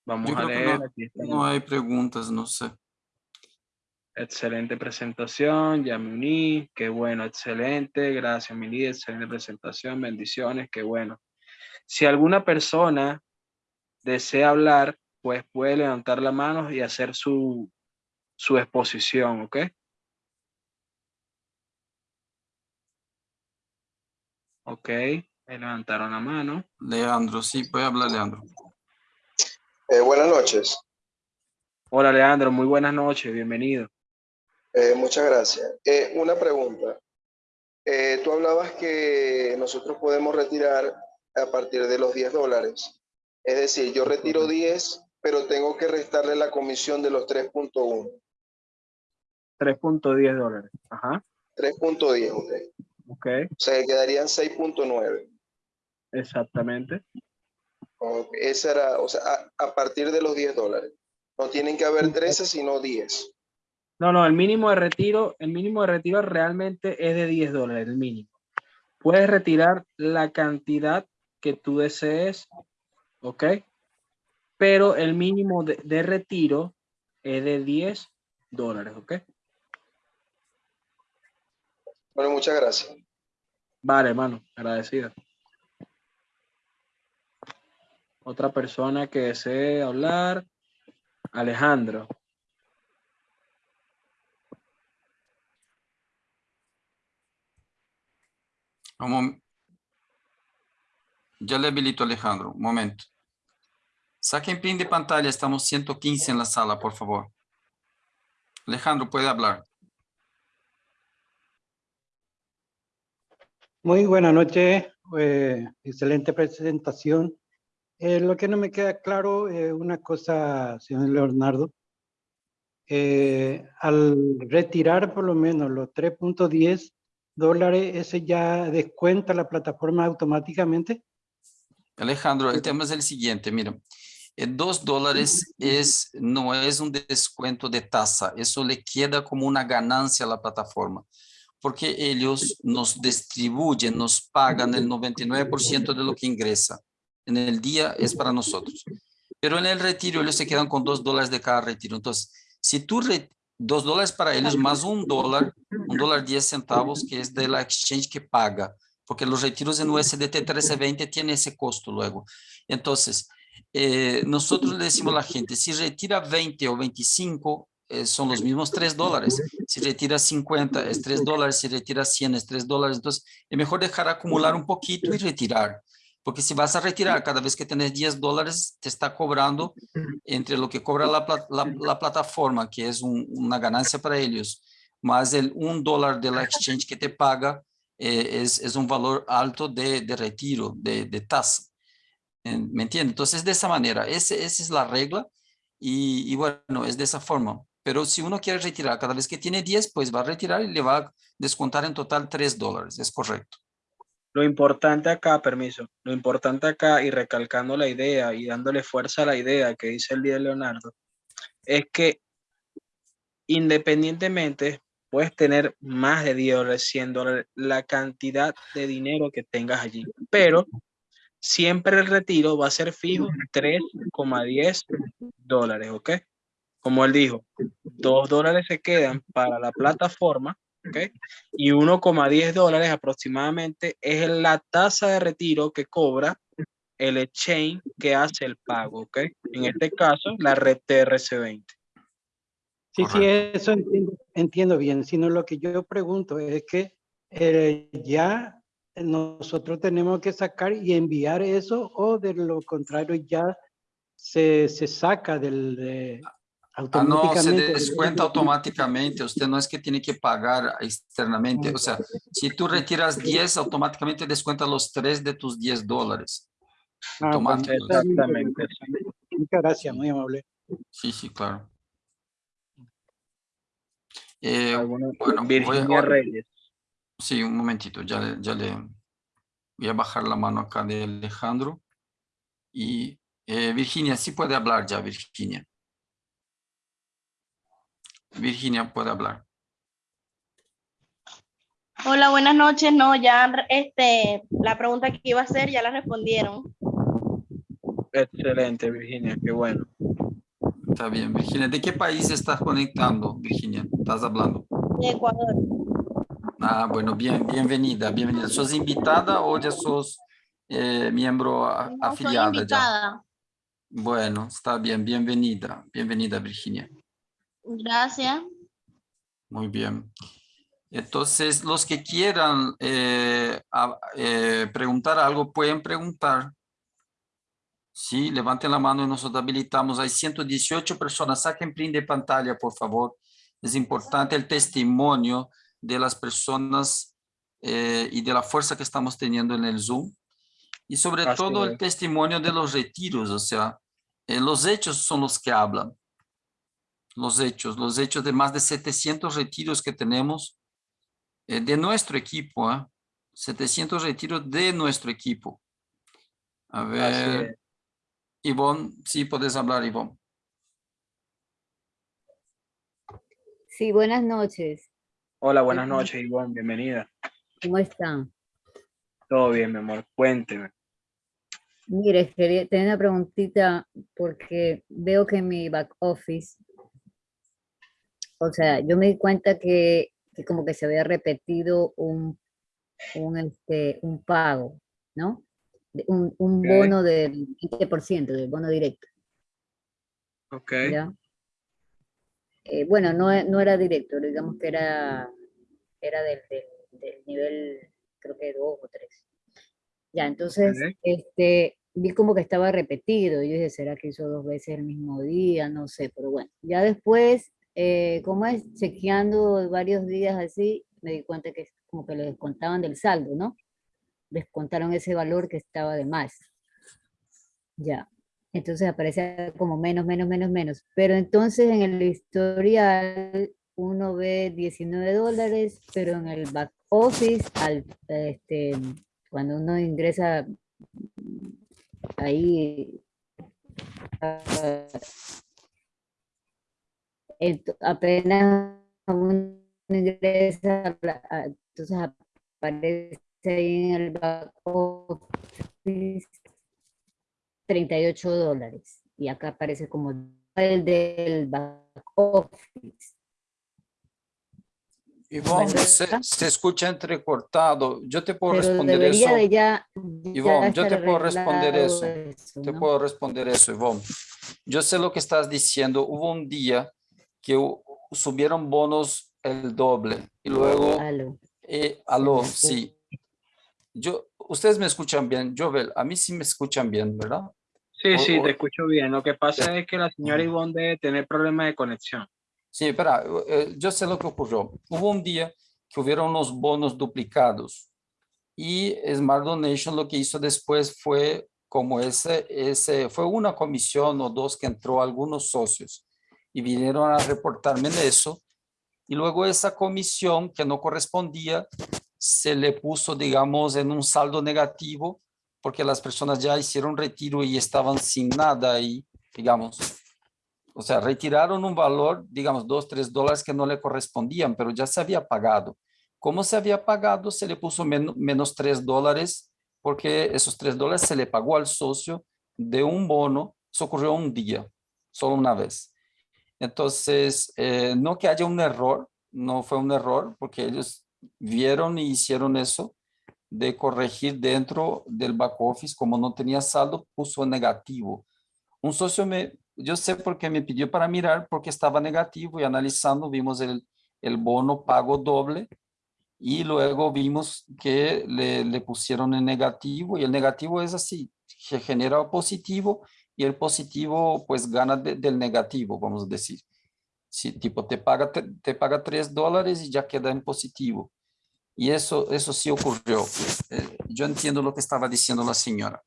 Vamos a leer. No, hay preguntas, no sé. Excelente presentación, ya me uní, qué bueno, excelente, gracias mi líder, excelente presentación, bendiciones, qué bueno. Si alguna persona desea hablar, pues puede levantar la mano y hacer su, su exposición, ¿ok? Ok levantaron la mano. Leandro, sí, puede hablar Leandro. Eh, buenas noches. Hola Leandro, muy buenas noches, bienvenido. Eh, muchas gracias. Eh, una pregunta. tú hablabas que nosotros podemos retirar a partir de los 10 dólares. Es decir, yo retiro 10, pero tengo que restarle la comisión de los 3.1. 3.10 dólares. Ajá. 3.10, ok. Ok. O sea, quedarían 6.9. Exactamente. esa era, o sea, a, partir de los 10 dólares. No tienen que haber 13, sino 10. No, no, el mínimo de retiro, el mínimo de retiro realmente es de 10 dólares, el mínimo. Puedes retirar la cantidad que tú desees, ¿ok? Pero el mínimo de, de retiro es de 10 dólares, ¿ok? Bueno, muchas gracias. Vale, hermano, agradecido. Otra persona que desee hablar. Alejandro. Ya le habilito, Alejandro. Un momento. Saquen print de pantalla. Estamos 115 en la sala, por favor. Alejandro, puede hablar. Muy buena noche, eh, excelente presentación. Eh, lo que no me queda claro, eh, una cosa, señor Leonardo, eh, al retirar por lo menos los 3.10 dólares, ¿ese ya descuenta la plataforma automáticamente? Alejandro, el tema es el siguiente, mira, eh, dos dólares es, no es un descuento de tasa, eso le queda como una ganancia a la plataforma, porque ellos nos distribuyen, nos pagan el 99% de lo que ingresa. En el día es para nosotros. Pero en el retiro ellos se quedan con dos dólares de cada retiro. Entonces, si tú, re- dos dólares para ellos más un dólar, un dólar diez centavos, que es de la exchange que paga, porque los retiros en USDT 1320 tienen ese costo luego. Entonces, eh, nosotros le decimos a la gente, si retira 20 o 25, eh, son los mismos 3 dólares. Si retira 50 es 3 dólares, si retira 100 es 3 dólares. Entonces, es mejor dejar acumular un poquito y retirar. Porque si vas a retirar cada vez que tenés 10 dólares, te está cobrando entre lo que cobra la, la- la plataforma, que es un- una ganancia para ellos, más el 1 dólar de la exchange que te paga, eh, es, es un valor alto de, de retiro, de, de tasa. ¿Me entiendes? Entonces, de esa manera, ese, esa es la regla y, y bueno, es de esa forma. Pero si uno quiere retirar cada vez que tiene 10, pues va a retirar y le va a descontar en total 3 dólares, es correcto. Lo importante acá, permiso, lo importante acá y recalcando la idea y dándole fuerza a la idea que dice el día Leonardo, es que independientemente puedes tener más de 10 dólares, 100 dólares, la cantidad de dinero que tengas allí, pero siempre el retiro va a ser fijo 3,10 dólares, ¿ok? Como él dijo, 2 dólares se quedan para la plataforma, ¿ok? Y 1,10 dólares aproximadamente es la tasa de retiro que cobra el exchange que hace el pago, ¿ok? En este caso, la red TRC20. Sí, sí, eso entiendo, entiendo bien, sino lo que yo pregunto es que eh, ya nosotros tenemos que sacar y enviar eso o de lo contrario ya se, se saca del... de- Ah, no, se descuenta automáticamente. Usted no es que tiene que pagar externamente. O sea, si tú retiras 10, automáticamente descuenta los 3 de tus 10 dólares. Ah, bien, Exactamente. Muchas gracias, muy amable. Sí, sí, claro. Eh, Alguna- bueno, voy a- Virginia Reyes. Sí, un momentito, ya, le- ya le voy a bajar la mano acá de Alejandro. Y eh, Virginia, sí puede hablar ya, Virginia. Virginia puede hablar. Hola, buenas noches. No, ya este, la pregunta que iba a hacer ya la respondieron. Excelente, Virginia, qué bueno. Está bien, Virginia. ¿De qué país estás conectando, Virginia? ¿Estás hablando? De Ecuador. Ah, bueno, bien, bienvenida, bienvenida. ¿Sos invitada o ya sos eh, miembro a- No soy afiliada ya? invitada. Bueno, está bien, bienvenida, bienvenida, Virginia. Gracias. Muy bien. Entonces, los que quieran eh, a- eh, preguntar algo, pueden preguntar. Sí, levanten la mano y nosotros habilitamos. Hay 118 personas. Saquen print de pantalla, por favor. Es importante el testimonio de las personas eh, y de la fuerza que estamos teniendo en el Zoom. Y sobre Así todo el es. testimonio de los retiros, o sea, eh, los hechos son los que hablan. Los hechos, los hechos de más de 700 retiros que tenemos eh, de nuestro equipo, ¿ah? 700 retiros de nuestro equipo. A ver. Ivonne, sí puedes hablar, Ivonne. Sí, buenas noches. Hola, buenas noches, Ivonne, bienvenida. ¿Cómo están? Todo bien, mi amor, cuénteme. Mire, quería tener una preguntita porque veo que en mi back office, o sea, yo me di cuenta que, que como que se había repetido un, un, este, un pago, ¿no? un, un Ok. bono del 20%, del bono directo. Ok. ¿ya? Eh, bueno, no, e- no era directo, digamos que era, era del, del- del nivel, creo que 2 o 3. Ya, entonces, Ok. este, vi como que estaba repetido. Yo dije, ¿será que hizo dos veces el mismo día? No sé, pero bueno. Ya después, eh, como es, chequeando varios días así, me di cuenta que como que le descontaban del saldo, ¿no? Descontaron ese valor que estaba de más. Ya. Entonces aparece como menos, menos, menos, menos. Pero entonces en el historial uno ve 19 dólares, pero en el back office, al, este, cuando uno ingresa ahí, ah, apenas uno ingresa, entonces aparece ahí en el back office 38 dólares. Y acá aparece como el del back office. Ivonne, se, se escucha entrecortado. Yo te puedo Pero responder eso. de ya, ya Ivonne, yo te puedo responder eso. Te ¿no? puedo responder eso, Ivonne. Yo sé lo que estás diciendo. Hubo un día que subieron bonos el doble y luego, Aló. eh, aló, sí. Yo, ustedes me escuchan bien, Jovel, a mí sí me escuchan bien, ¿verdad? Sí, O- sí, o- te escucho bien. Lo que pasa es que la señora. Ivonne debe tener problemas de conexión. Sí, espera, eh, yo sé lo que ocurrió. Hubo un día que hubieron unos bonos duplicados y Smart Donation lo que hizo después fue como ese, ese, fue una comisión o dos que entró algunos socios y vinieron a reportarme de eso y luego esa comisión que no correspondía se le puso, digamos, en un saldo negativo porque las personas ya hicieron retiro y estaban sin nada ahí, digamos. O sea, retiraron un valor, digamos, dos, tres dólares que no le correspondían, pero ya se había pagado. Como se había pagado, se le puso men- menos tres dólares, porque esos tres dólares se le pagó al socio de un bono. Eso ocurrió un día, solo una vez. Entonces, eh, no que haya un error, no fue un error, porque ellos vieron y hicieron eso de corregir dentro del back office, como no tenía saldo, puso negativo. Un socio me, yo sé por qué me pidió para mirar, porque estaba negativo y analizando vimos el, el bono pago doble y luego vimos que le, le pusieron en negativo y el negativo es así, se genera positivo y el positivo pues gana de- del negativo, vamos a decir. Si tipo te paga, te, te paga 3 dólares y ya queda en positivo. Y eso, eso sí ocurrió. Eh, yo entiendo lo que estaba diciendo la señora.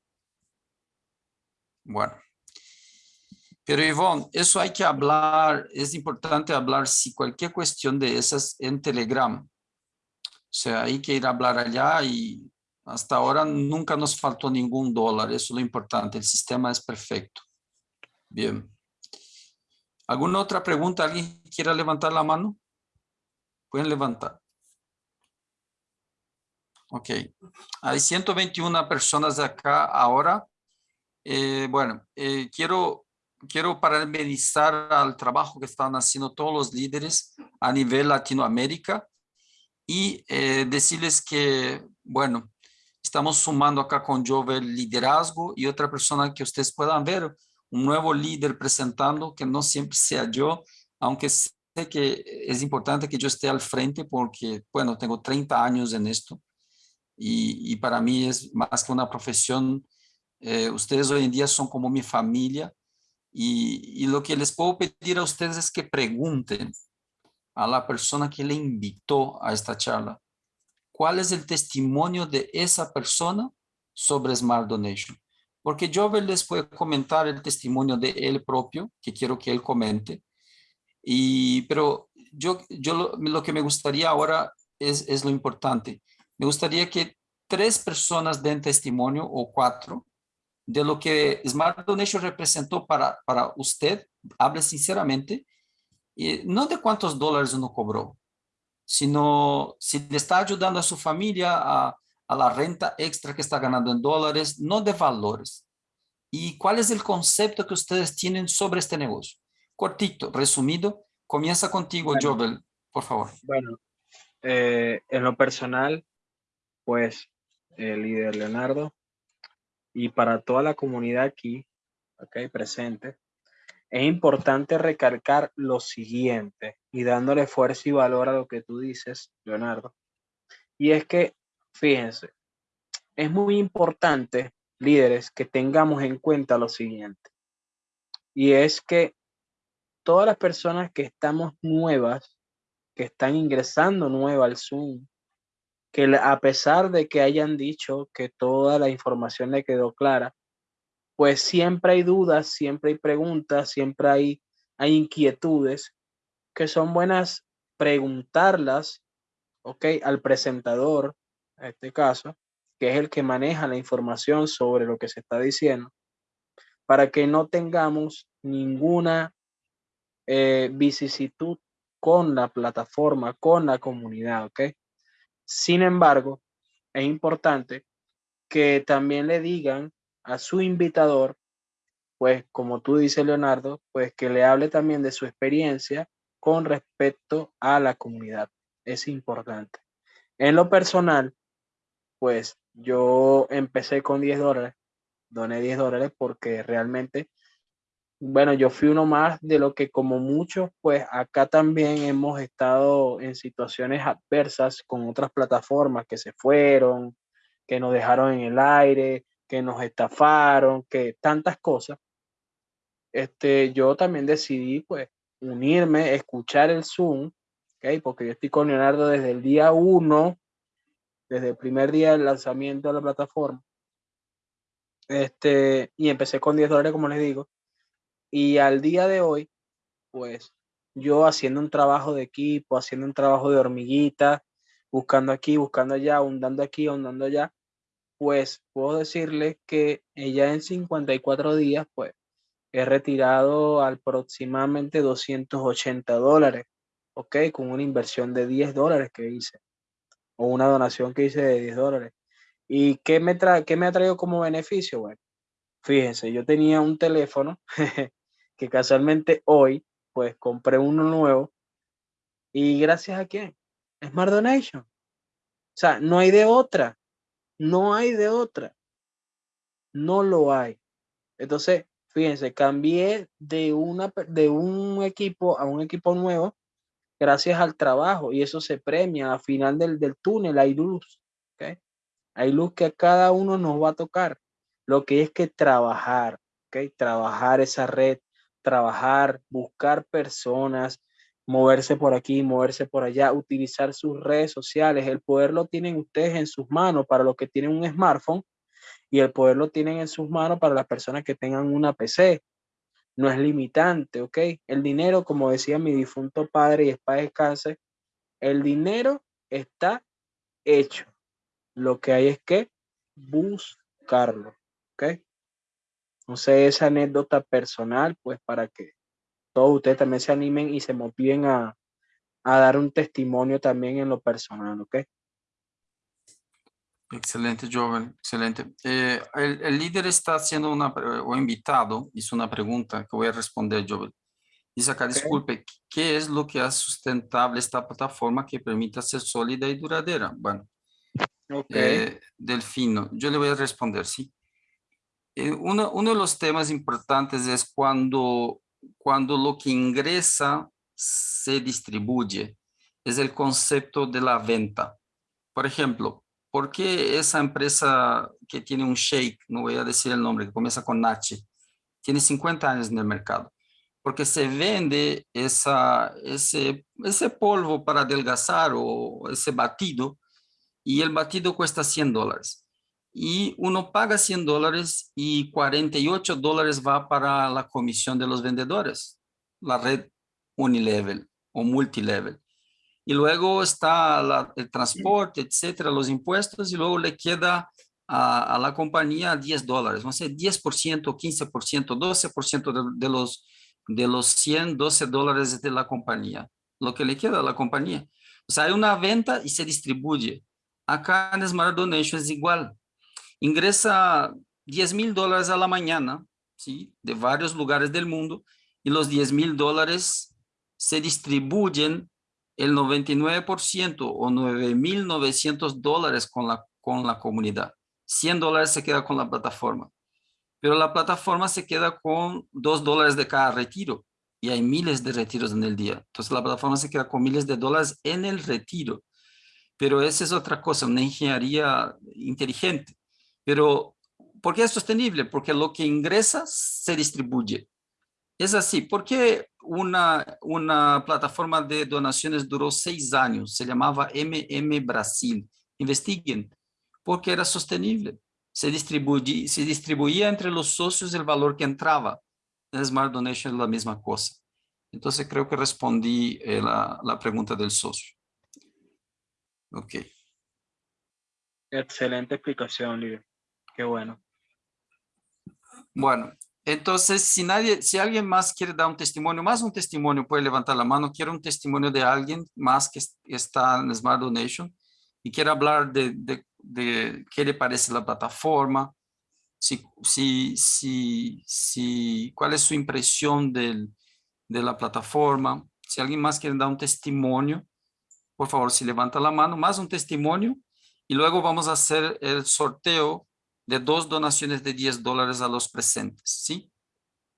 Bueno. Pero Ivonne, eso hay que hablar, es importante hablar si cualquier cuestión de esas en Telegram. O sea, hay que ir a hablar allá y hasta ahora nunca nos faltó ningún dólar, eso es lo importante, el sistema es perfecto. Bien. ¿Alguna otra pregunta? ¿Alguien quiera levantar la mano? Pueden levantar. Ok. Hay 121 personas acá ahora. Eh, bueno, eh, quiero, quiero parabenizar al trabajo que están haciendo todos los líderes a nivel Latinoamérica y eh, decirles que, bueno, estamos sumando acá con Jovel liderazgo y otra persona que ustedes puedan ver, un nuevo líder presentando, que no siempre sea yo, aunque sé que es importante que yo esté al frente porque, bueno, tengo 30 años en esto y, y para mí es más que una profesión, eh, ustedes hoy en día son como mi familia y, y lo que les puedo pedir a ustedes es que pregunten a la persona que le invitó a esta charla, ¿cuál es el testimonio de esa persona sobre Smart Donation? Porque Jovel les puede comentar el testimonio de él propio, que quiero que él comente, y, pero yo, yo lo, lo que me gustaría ahora es, es lo importante. Me gustaría que tres personas den testimonio o cuatro de lo que Smart Donation representó para, para usted, hable sinceramente, y no de cuántos dólares uno cobró, sino si le está ayudando a su familia a, a la renta extra que está ganando en dólares, no de valores. ¿Y cuál es el concepto que ustedes tienen sobre este negocio? Cortito, resumido, comienza contigo, Bueno. Jovel, por favor. Bueno, eh, en lo personal, pues, el líder Leonardo, y para toda la comunidad aquí, ok, presente, es importante recalcar lo siguiente y dándole fuerza y valor a lo que tú dices, Leonardo. Y es que, fíjense, es muy importante, líderes, que tengamos en cuenta lo siguiente. Y es que todas las personas que estamos nuevas, que están ingresando nueva al Zoom, que a pesar de que hayan dicho que toda la información le quedó clara, pues siempre hay dudas, siempre hay preguntas, siempre hay, hay inquietudes que son buenas preguntarlas, ¿ok? Al presentador, en este caso, que es el que maneja la información sobre lo que se está diciendo, para que no tengamos ninguna eh, vicisitud con la plataforma, con la comunidad, ¿ok? Sin embargo, es importante que también le digan a su invitador, pues como tú dices, Leonardo, pues que le hable también de su experiencia con respecto a la comunidad. Es importante. En lo personal, pues yo empecé con 10 dólares, doné 10 dólares porque realmente, bueno, yo fui uno más de lo que como muchos, pues acá también hemos estado en situaciones adversas con otras plataformas que se fueron, que nos dejaron en el aire, que nos estafaron, que tantas cosas. Este, yo también decidí pues unirme, escuchar el Zoom, ¿okay? porque yo estoy con Leonardo desde el día uno, desde el primer día del lanzamiento de la plataforma. Este, y empecé con 10 dólares, como les digo. Y al día de hoy, pues yo haciendo un trabajo de equipo, haciendo un trabajo de hormiguita, buscando aquí, buscando allá, ahondando aquí, ahondando allá, pues puedo decirles que ella en 54 días, pues he retirado aproximadamente 280 dólares, ¿ok? Con una inversión de 10 dólares que hice, o una donación que hice de 10 dólares. ¿Y qué me, trae, qué me ha traído como beneficio? Bueno, fíjense, yo tenía un teléfono que casualmente hoy, pues compré uno nuevo, y gracias a quién? Smart Donation. O sea, no hay de otra. No hay de otra. No lo hay. Entonces, fíjense, cambié de, una, de un equipo a un equipo nuevo gracias al trabajo y eso se premia. Al final del, del túnel hay luz. ¿okay? Hay luz que a cada uno nos va a tocar. Lo que es que trabajar, ¿okay? trabajar esa red, trabajar, buscar personas, moverse por aquí, moverse por allá, utilizar sus redes sociales. El poder lo tienen ustedes en sus manos para los que tienen un smartphone y el poder lo tienen en sus manos para las personas que tengan una PC. No es limitante, ¿ok? El dinero, como decía mi difunto padre y es para descanse, el dinero está hecho. Lo que hay es que buscarlo, ¿ok? No sé, esa anécdota personal, pues para que todos ustedes también se animen y se motiven a, a dar un testimonio también en lo personal, ¿ok? Excelente, Joven, excelente. Eh, el, el, líder está haciendo una, o invitado, hizo una pregunta que voy a responder, Joven. Dice acá, okay. disculpe, ¿qué es lo que hace sustentable esta plataforma que permita ser sólida y duradera? Bueno, okay. eh, Delfino, yo le voy a responder, sí. Eh, uno, uno de los temas importantes es cuando cuando lo que ingresa se distribuye. Es el concepto de la venta. Por ejemplo, ¿por qué esa empresa que tiene un shake, no voy a decir el nombre, que comienza con Nachi, tiene 50 años en el mercado? Porque se vende esa, ese, ese polvo para adelgazar o ese batido y el batido cuesta 100 dólares y uno paga 100 dólares y 48 dólares va para la comisión de los vendedores, la red unilevel o multilevel. Y luego está el transporte, etcétera, los impuestos y luego le queda a, a la compañía 10 dólares, no sé, 10%, 15%, 12% de, de, los, de los 100, 12 dólares de la compañía, lo que le queda a la compañía. O sea, hay una venta y se distribuye. Acá en Smart Donation es igual ingresa 10 mil dólares a la mañana, ¿sí? de varios lugares del mundo, y los 10 mil dólares se distribuyen el 99% o 9.900 dólares con la, con la comunidad. 100 dólares se queda con la plataforma. Pero la plataforma se queda con 2 dólares de cada retiro. Y hay miles de retiros en el día. Entonces la plataforma se queda con miles de dólares en el retiro. Pero esa es otra cosa, una ingeniería inteligente. Pero, ¿por qué es sostenible? Porque lo que ingresa se distribuye. Es así, ¿por qué una, una plataforma de donaciones duró seis años? Se llamaba MM Brasil. Investiguen, porque era sostenible. Se distribuía, se distribuía entre los socios el valor que entraba. En Smart Donation es la misma cosa. Entonces creo que respondí eh, la, la pregunta del socio. Ok. Excelente explicación, Lidia. Qué bueno. Bueno, entonces, si nadie, si alguien más quiere dar un testimonio, más un testimonio, puede levantar la mano. Quiero un testimonio de alguien más que es- está en Smart Donation y quiere hablar de, de, de qué le parece la plataforma, si, si, si, si, cuál es su impresión del, de la plataforma. Si alguien más quiere dar un testimonio, por favor, si levanta la mano, más un testimonio y luego vamos a hacer el sorteo de dos donaciones de 10 dólares a los presentes, ¿sí?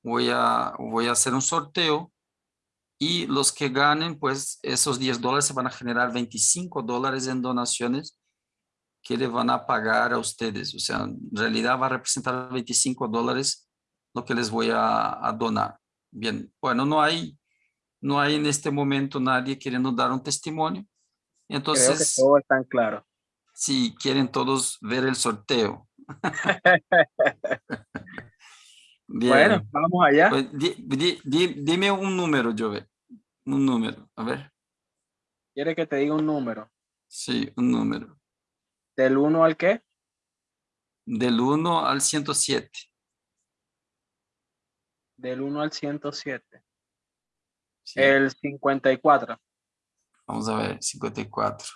Voy a, voy a hacer un sorteo y los que ganen, pues esos 10 dólares se van a generar 25 dólares en donaciones que le van a pagar a ustedes. O sea, en realidad va a representar 25 dólares lo que les voy a, a donar. Bien, bueno, no hay, no hay en este momento nadie queriendo dar un testimonio. Creo que Entonces, todo está claro. si quieren todos ver el sorteo. Bueno, vamos allá. Pues, di- di- di- dime un número, Jovel. Un número. A ver. ¿Quiere que te diga un número? Sí, un número. ¿Del 1 al qué? Del 1 al 107. Del 1 al 107. Sí, El 54. Vamos a ver. 54.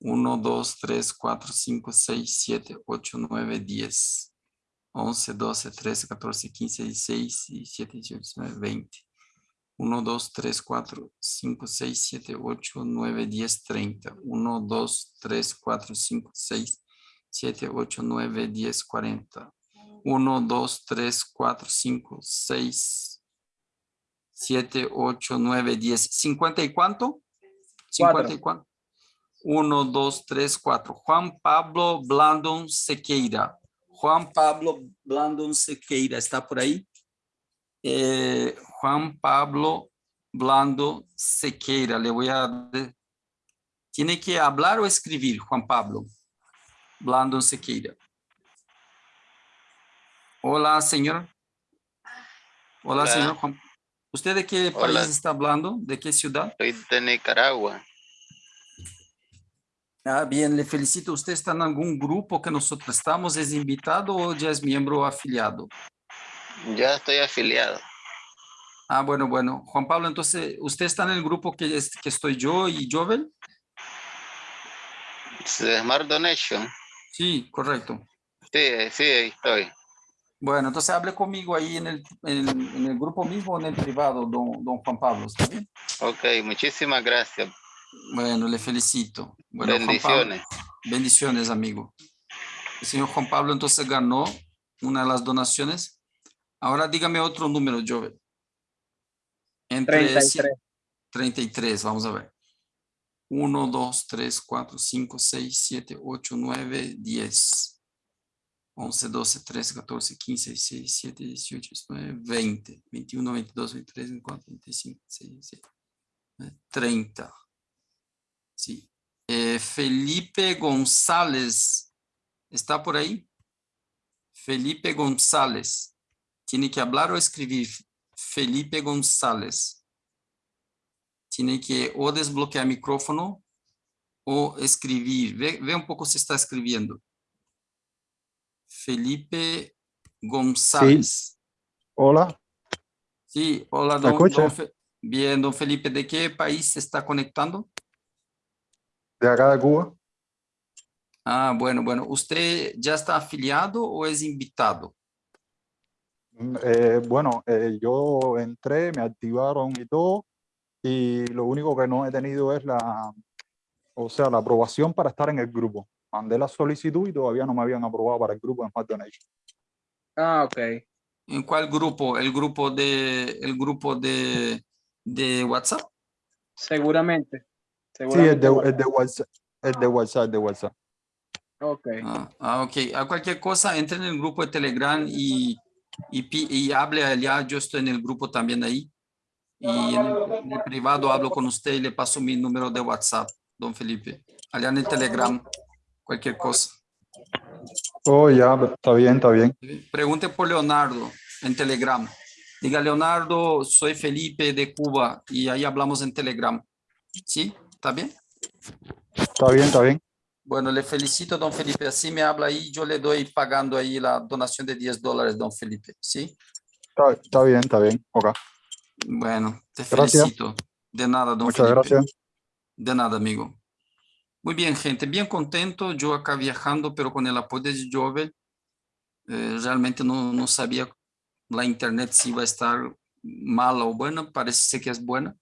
1, 2, 3, 4, 5, 6, 7, 8, 9, 10. 11, 12, 13, 14, 15, 16, 17, 18, 19, 20. 1, 2, 3, 4, 5, 6, 7, 8, 9, 10, 30. 1, 2, 3, 4, 5, 6, 7, 8, 9, 10, 40. 1, 2, 3, 4, 5, 6, 7, 8, 9, 10. ¿50 y cuánto? 50 y cuánto? 1, 2, 3, 4. Juan Pablo Blandon Sequeira. Juan Pablo Blandon Sequeira, ¿está por ahí? Eh, Juan Pablo Blando Sequeira, le voy a... ¿Tiene que hablar o escribir, Juan Pablo? Blando Sequeira. Hola, señor. Hola, Hola. señor Juan. ¿Usted de qué país está hablando? ¿De qué ciudad? Soy de Nicaragua. Ah, bien, le felicito. ¿Usted está en algún grupo que nosotros estamos? ¿Es invitado o ya es miembro afiliado? Ya estoy afiliado. Ah, bueno, bueno. Juan Pablo, entonces, ¿usted está en el grupo que, es- que estoy yo y Jovel? Smart Donation. Sí, correcto. Sí, sí, ahí estoy. Bueno, entonces hable conmigo ahí en el, en, en el grupo mismo o en el privado, don, don Juan Pablo, ¿está bien? Ok, muchísimas gracias. Bueno, le felicito. Bueno, Juan Pablo, Bendiciones. bendiciones, amigo. El señor Juan Pablo entonces ganó una de las donaciones. Ahora dígame otro número, Jovel. Entre 33. 33, vamos a ver. 1, 2, 3, 4, 5, 6, 7, 8, 9, 10. 11, 12, 13, 14, 15, 16, 17, 18, 19, 20, 21, 22, 23, 24, 25, 26, 27, 30. Sí. Eh, Felipe González, ¿está por ahí? Felipe González. ¿Tiene que hablar o escribir? Felipe González. Tiene que o desbloquear micrófono o escribir. Ve, ve un poco si está escribiendo. Felipe González. Hola, Sí, hola, ¿Me don, escucha? don Fe- Bien, don Felipe, ¿de qué país se está conectando? De acá de Cuba. Ah, bueno, bueno. ¿Usted ya está afiliado o es invitado? Mm, eh, bueno, eh, yo entré, me activaron y todo, y lo único que no he tenido es la, o sea, la aprobación para estar en el grupo. mandé la solicitud y todavía no me habían aprobado para el grupo de Smart Donation. Ah, ok. ¿En cuál grupo? ¿El grupo de, el grupo de, de WhatsApp? Seguramente. Sí, Seguramente. de, el de WhatsApp, el de WhatsApp, de WhatsApp. Ok. Ah, ah, ok. A cualquier cosa, entre en el grupo de Telegram y, y, y hable allá. Yo estoy en el grupo también ahí. Y en el, en el privado hablo con usted y le paso mi número de WhatsApp, don Felipe. Allá en el Telegram, cualquier cosa. Oh, ya, está bien, está bien. Pregunte por Leonardo en Telegram. Diga, Leonardo, soy Felipe de Cuba y ahí hablamos en Telegram. ¿Sí? ¿Está bien? Está bien, está bien. Bueno, le felicito, don Felipe. Así me habla ahí, yo le doy pagando ahí la donación de 10 dólares, don Felipe. ¿Sí? Está, está bien, está bien. Ok. Bueno, te Gracias. felicito. De nada, don Muchas Felipe. gracias. De nada, amigo. Muy bien, gente. Bien contento. Yo acá viajando, pero con el apoyo de Jovel. eh, realmente no, no sabía la internet si iba a estar mala o buena. Parece que es buena.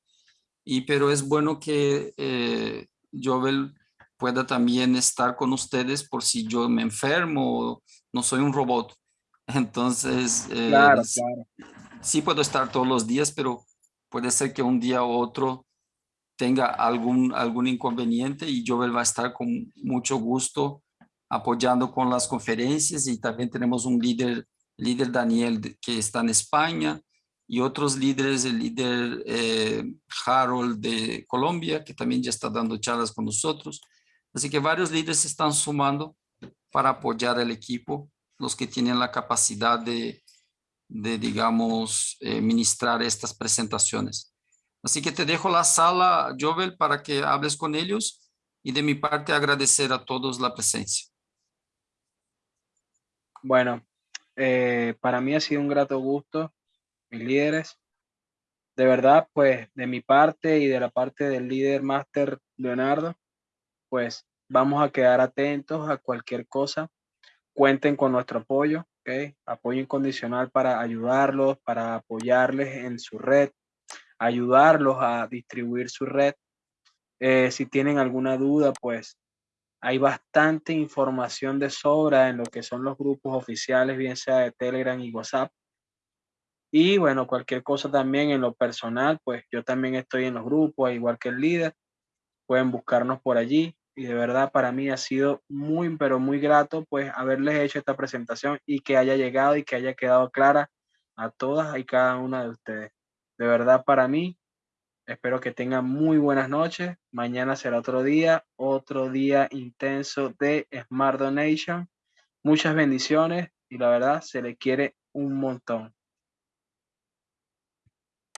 Y pero es bueno que eh, Jovel pueda también estar con ustedes por si yo me enfermo. No soy un robot. Entonces, eh, Claro, claro. sí puedo estar todos los días, pero puede ser que un día u otro tenga algún, algún inconveniente y Jovel va a estar con mucho gusto apoyando con las conferencias y también tenemos un líder, líder Daniel que está en España y otros líderes, el líder eh, Harold de Colombia que también ya está dando charlas con nosotros. Así que varios líderes se están sumando para apoyar al equipo, los que tienen la capacidad de, de digamos, eh, ministrar estas presentaciones. Así que te dejo la sala, Jovel, para que hables con ellos y de mi parte agradecer a todos la presencia. Bueno, eh, para mí ha sido un grato gusto, mis líderes. De verdad, pues de mi parte y de la parte del líder máster Leonardo, pues vamos a quedar atentos a cualquier cosa. Cuenten con nuestro apoyo, ¿ok? Apoyo incondicional para ayudarlos, para apoyarles en su red, ayudarlos a distribuir su red. Eh, si tienen alguna duda, pues hay bastante información de sobra en lo que son los grupos oficiales, bien sea de Telegram y WhatsApp. Y bueno, cualquier cosa también en lo personal, pues yo también estoy en los grupos, igual que el líder. Pueden buscarnos por allí. Y de verdad para mí ha sido muy, pero muy grato pues haberles hecho esta presentación y que haya llegado y que haya quedado clara a todas y cada una de ustedes. De verdad para mí, espero que tengan muy buenas noches. Mañana será otro día, otro día intenso de Smart Donation. Muchas bendiciones y la verdad se le quiere un montón.